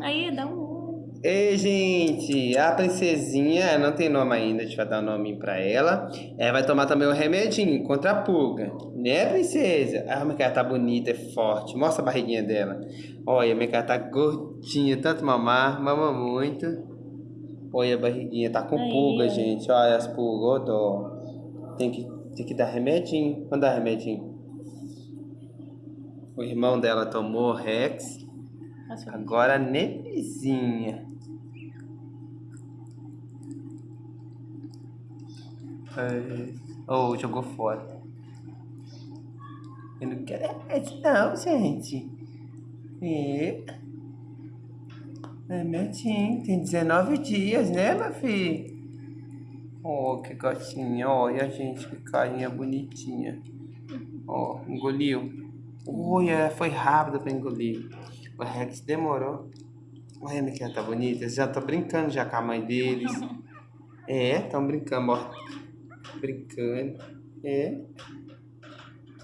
Aí, dá um Ei, gente, a princesinha não tem nome ainda, a gente vai dar um nome pra ela. Ela vai tomar também o um remedinho contra a pulga. Né, princesa? Ah, minha cara tá bonita, é forte. Mostra a barriguinha dela. Olha, minha cara tá gordinha, tanto mamar, mama muito. Olha a barriguinha, tá com pulga, gente. Olha as pulgas, ó, dó. Tem que, tem que dar remedinho. Vamos dar remedinho. O irmão dela tomou Rex. Agora Nevezinha. Oh, jogou fora. Eu não quero esse não, gente. E... É netinho, tem 19 dias, né, meu filho? Oh, que gatinha. Olha, gente, que carinha bonitinha. Ó, oh, engoliu. Olha, foi rápido pra engolir. O Rex demorou. Olha, minha tá bonita. Eles já estão brincando já com a mãe deles. É, estão brincando, ó brincando. É.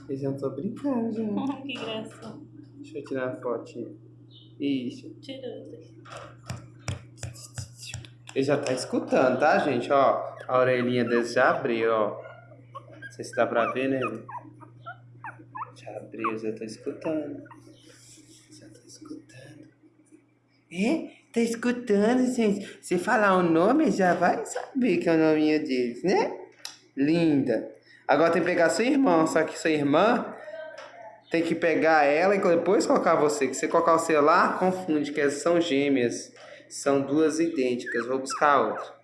Eles já estão brincando, gente. que graça. Deixa eu tirar a fotinha. Isso. Tirando. Ele já tá escutando, tá, gente? Ó, a orelhinha deles já abriu, ó. Não sei se dá pra ver, né? Já abriu, já tá escutando. Escutando. É? Tá escutando, gente? Se falar o nome, já vai saber que é o nome deles, né? Linda. Agora tem que pegar sua irmã, só que sua irmã tem que pegar ela e depois colocar você. Que você colocar o celular, confunde, que são gêmeas. São duas idênticas. Vou buscar outra.